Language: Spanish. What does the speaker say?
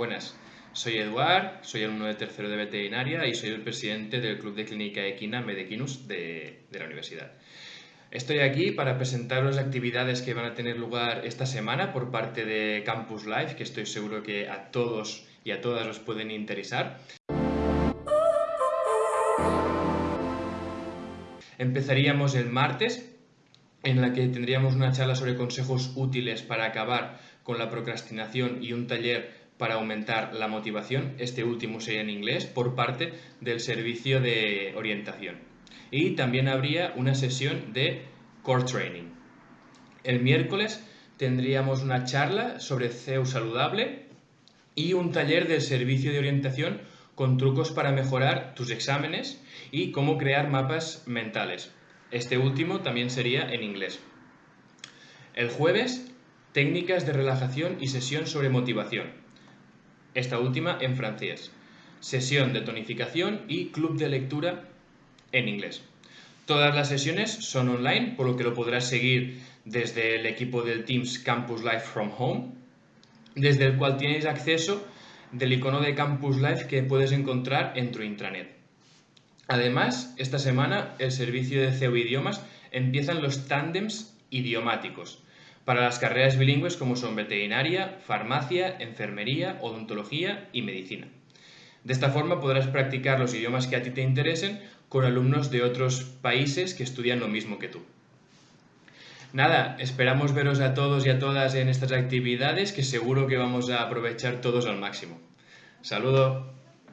Buenas, soy Eduard, soy alumno de tercero de veterinaria y soy el presidente del Club de Clínica Equina Medequinus de, la universidad. Estoy aquí para presentar las actividades que van a tener lugar esta semana por parte de Campus Life, que estoy seguro que a todos y a todas os pueden interesar. Empezaríamos el martes, en la que tendríamos una charla sobre consejos útiles para acabar con la procrastinación y un taller para aumentar la motivación, este último sería en inglés, por parte del servicio de orientación. Y también habría una sesión de core training. El miércoles tendríamos una charla sobre CEU saludable y un taller del servicio de orientación con trucos para mejorar tus exámenes y cómo crear mapas mentales. Este último también sería en inglés. El jueves, técnicas de relajación y sesión sobre motivación. Esta última en francés. Sesión de tonificación y club de lectura en inglés. Todas las sesiones son online, por lo que lo podrás seguir desde el equipo del Teams Campus Life from Home, desde el cual tienes acceso del icono de Campus Life que puedes encontrar en tu intranet. Además, esta semana el servicio de CEU Idiomas empiezan los tándems idiomáticos para las carreras bilingües como son veterinaria, farmacia, enfermería, odontología y medicina. De esta forma podrás practicar los idiomas que a ti te interesen con alumnos de otros países que estudian lo mismo que tú. Nada, esperamos veros a todos y a todas en estas actividades que seguro que vamos a aprovechar todos al máximo. Saludo.